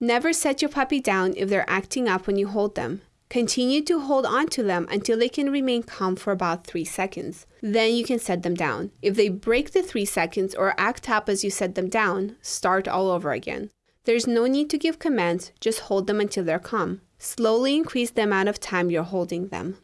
Never set your puppy down if they're acting up when you hold them. Continue to hold on to them until they can remain calm for about 3 seconds. Then you can set them down. If they break the 3 seconds or act up as you set them down, start all over again. There's no need to give commands, just hold them until they're calm. Slowly increase the amount of time you're holding them.